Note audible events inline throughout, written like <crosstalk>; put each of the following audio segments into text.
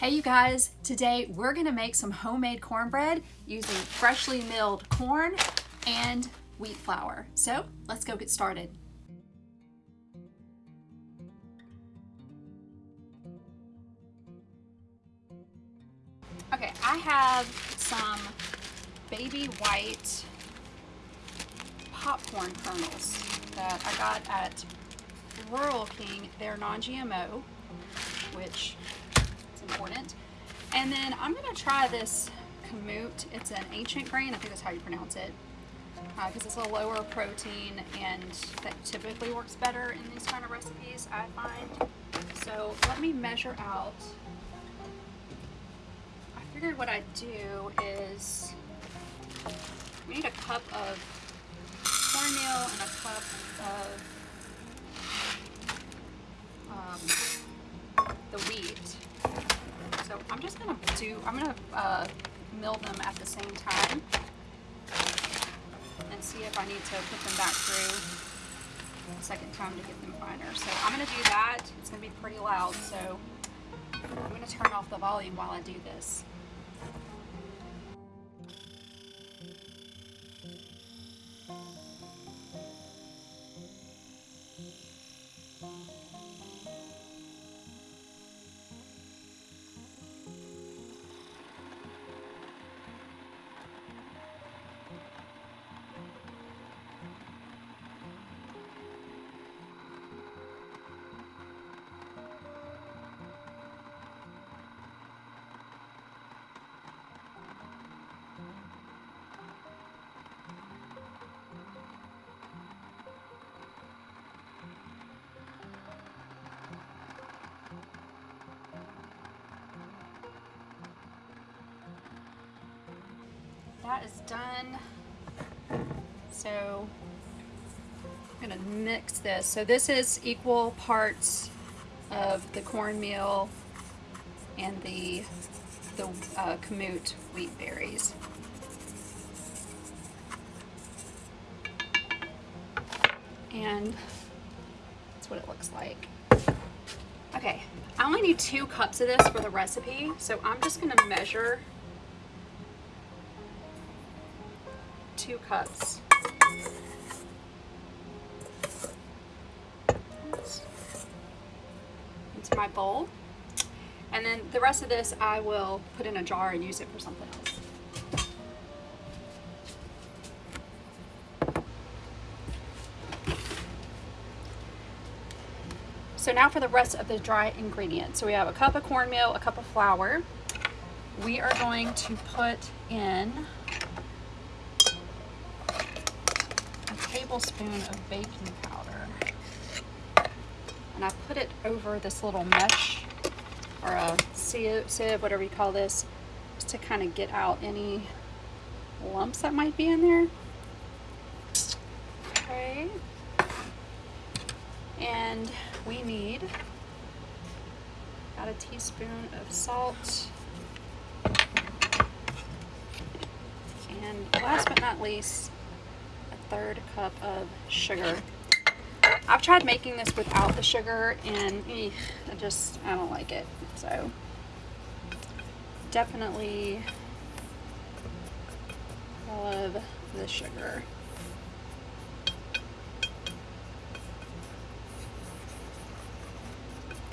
Hey you guys, today we're gonna make some homemade cornbread using freshly milled corn and wheat flour. So let's go get started. Okay, I have some baby white popcorn kernels that I got at Rural King. They're non-GMO, which important. And then I'm gonna try this kamut. It's an ancient grain, I think that's how you pronounce it. Because uh, it's a lower protein and that typically works better in these kind of recipes, I find. So let me measure out. I figured what I'd do is we need a cup of cornmeal and a cup of um, the wheat. So I'm just gonna do, I'm gonna uh, mill them at the same time and see if I need to put them back through a second time to get them finer. So I'm gonna do that. It's gonna be pretty loud, so I'm gonna turn off the volume while I do this. That is done. So I'm gonna mix this. So this is equal parts of the cornmeal and the the uh, kamut wheat berries. And that's what it looks like. Okay, I only need two cups of this for the recipe, so I'm just gonna measure two cups. Into my bowl. And then the rest of this I will put in a jar and use it for something else. So now for the rest of the dry ingredients. So we have a cup of cornmeal, a cup of flour. We are going to put in tablespoon of baking powder. And I put it over this little mesh or a sieve, whatever you call this, just to kind of get out any lumps that might be in there. Okay. And we need about a teaspoon of salt. And last but not least, third cup of sugar. I've tried making this without the sugar and eh, I just, I don't like it. So definitely love the sugar.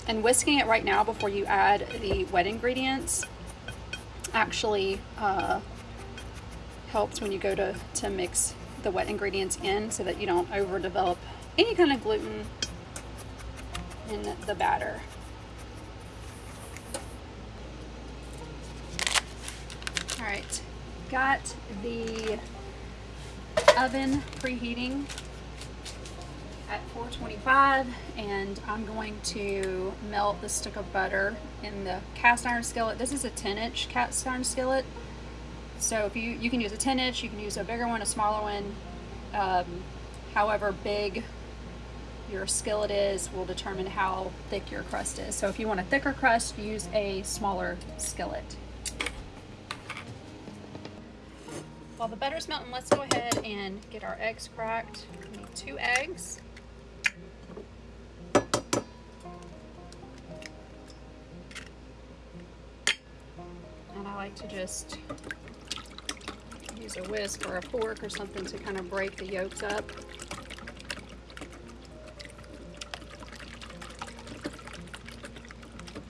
And whisking it right now before you add the wet ingredients actually uh, helps when you go to, to mix the wet ingredients in so that you don't overdevelop any kind of gluten in the batter. All right, got the oven preheating at 425 and I'm going to melt the stick of butter in the cast iron skillet. This is a 10 inch cast iron skillet so if you, you can use a 10 inch, you can use a bigger one, a smaller one. Um, however big your skillet is will determine how thick your crust is. So if you want a thicker crust, use a smaller skillet. While the butter's melting, let's go ahead and get our eggs cracked. We need two eggs. And I like to just a whisk or a fork or something to kind of break the yolks up.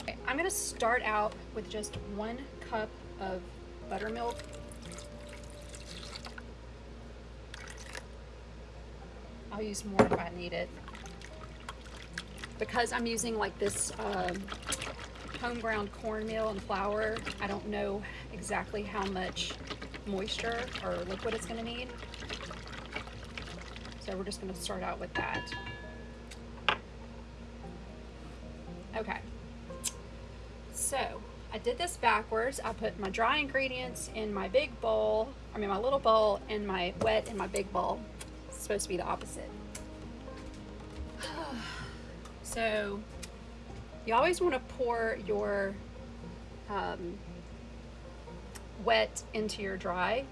Okay, I'm gonna start out with just one cup of buttermilk. I'll use more if I need it. Because I'm using like this um, home ground cornmeal and flour, I don't know exactly how much moisture or liquid it's gonna need. So we're just gonna start out with that. Okay. So I did this backwards. I put my dry ingredients in my big bowl, I mean my little bowl, and my wet in my big bowl. It's supposed to be the opposite. <sighs> so you always want to pour your um, wet into your dry.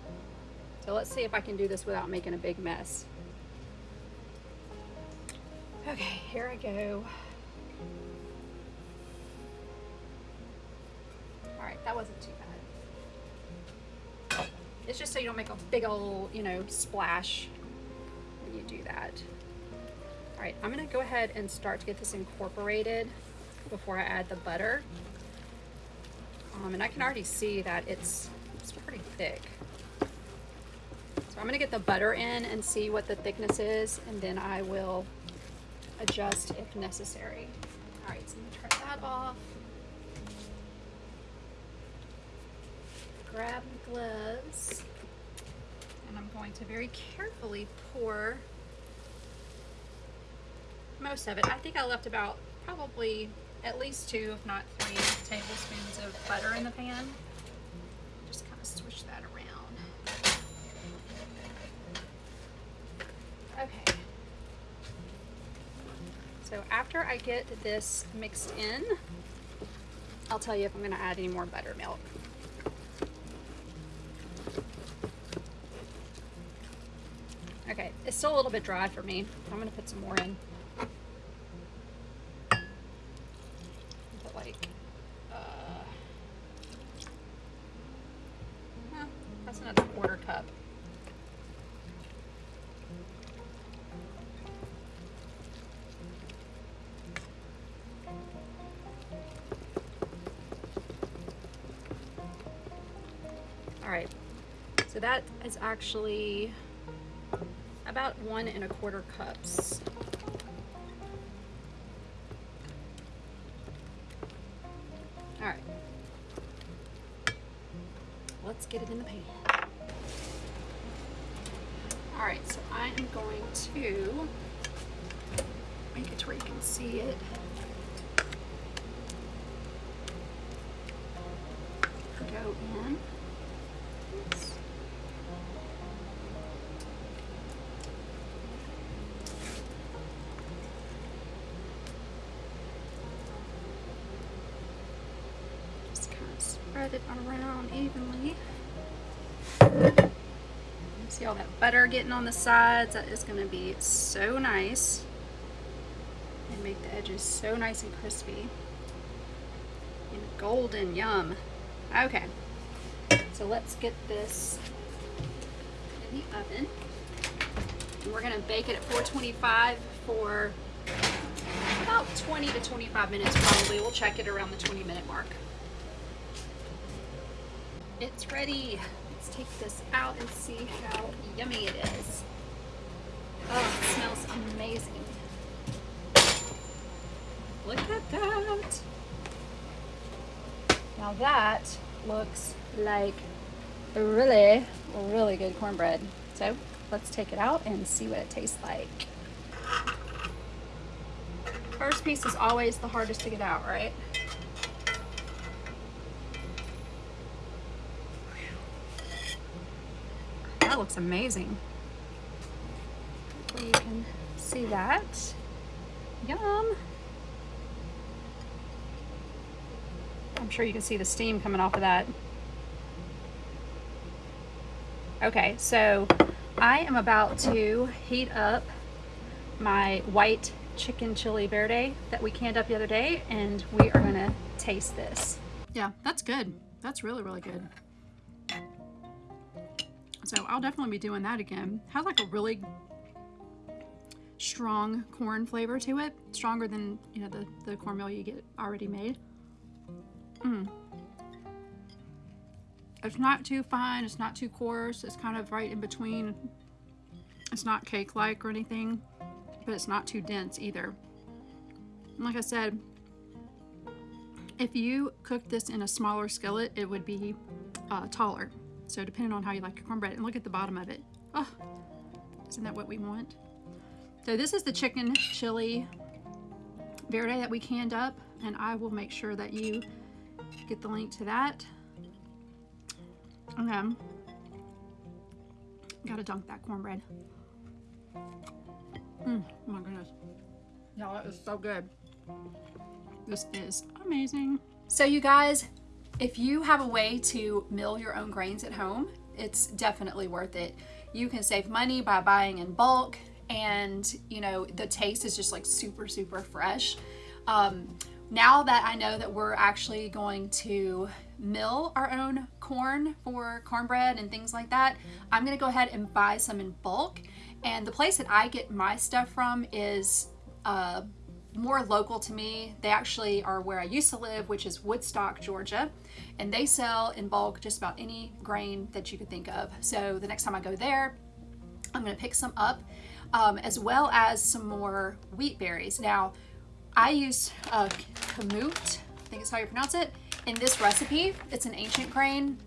So let's see if I can do this without making a big mess. Okay, here I go. All right, that wasn't too bad. It's just so you don't make a big old, you know, splash when you do that. All right, I'm gonna go ahead and start to get this incorporated before I add the butter. Um, and I can already see that it's, it's pretty thick. So I'm gonna get the butter in and see what the thickness is, and then I will adjust if necessary. All right, so I'm gonna turn that off. Grab gloves, and I'm going to very carefully pour most of it. I think I left about probably at least two, if not three tablespoons of butter in the pan. Just kind of swish that around. Okay. So after I get this mixed in, I'll tell you if I'm going to add any more buttermilk. Okay, it's still a little bit dry for me. I'm going to put some more in. So that is actually about one and a quarter cups. All right, let's get it in the pan. All right, so I am going to make it to where you can see it. Go in. Spread it around evenly. See all that butter getting on the sides? That is going to be so nice. And make the edges so nice and crispy. And golden, yum. Okay, so let's get this in the oven. And we're going to bake it at 425 for about 20 to 25 minutes probably. We'll check it around the 20 minute mark. It's ready. Let's take this out and see how yummy it is. Oh, it smells amazing. Look at that. Now that looks like really, really good cornbread. So let's take it out and see what it tastes like. First piece is always the hardest to get out, right? That looks amazing. Hopefully you can see that. Yum. I'm sure you can see the steam coming off of that. Okay, so I am about to heat up my white chicken chili verde that we canned up the other day and we are gonna taste this. Yeah, that's good. That's really, really good. So I'll definitely be doing that again. Has like a really strong corn flavor to it. Stronger than, you know, the, the cornmeal you get already made. Mm. It's not too fine. It's not too coarse. It's kind of right in between. It's not cake-like or anything, but it's not too dense either. And like I said, if you cook this in a smaller skillet, it would be uh, taller. So depending on how you like your cornbread. And look at the bottom of it. Oh, isn't that what we want? So this is the chicken chili verde that we canned up. And I will make sure that you get the link to that. Then, gotta dunk that cornbread. Mm, oh my goodness. Y'all, that is so good. This is amazing. So you guys, if you have a way to mill your own grains at home, it's definitely worth it. You can save money by buying in bulk and you know, the taste is just like super, super fresh. Um, now that I know that we're actually going to mill our own corn for cornbread and things like that, I'm gonna go ahead and buy some in bulk. And the place that I get my stuff from is uh, more local to me. They actually are where I used to live, which is Woodstock, Georgia. And they sell in bulk just about any grain that you could think of. So the next time I go there, I'm gonna pick some up, um, as well as some more wheat berries. Now, I use uh, kamut, I think is how you pronounce it, in this recipe. It's an ancient grain.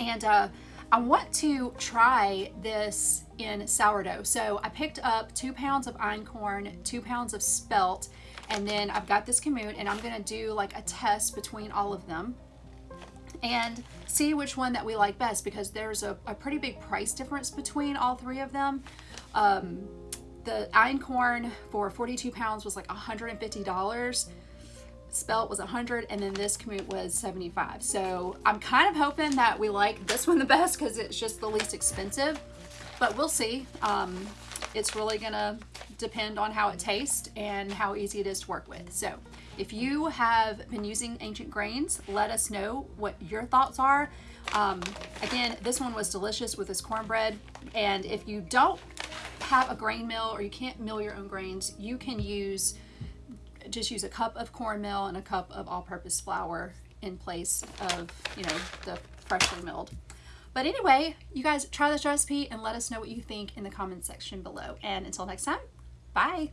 And uh, I want to try this in sourdough. So I picked up two pounds of einkorn, two pounds of spelt, and then I've got this kamut and I'm gonna do like a test between all of them and see which one that we like best because there's a, a pretty big price difference between all three of them. Um, the einkorn for 42 pounds was like $150 spelt was 100 and then this kamut was 75 so i'm kind of hoping that we like this one the best because it's just the least expensive. But we'll see. Um, it's really gonna depend on how it tastes and how easy it is to work with. So if you have been using ancient grains let us know what your thoughts are. Um, again this one was delicious with this cornbread and if you don't have a grain mill or you can't mill your own grains you can use just use a cup of cornmeal and a cup of all-purpose flour in place of, you know, the freshly milled. But anyway, you guys try this recipe and let us know what you think in the comments section below. And until next time, bye.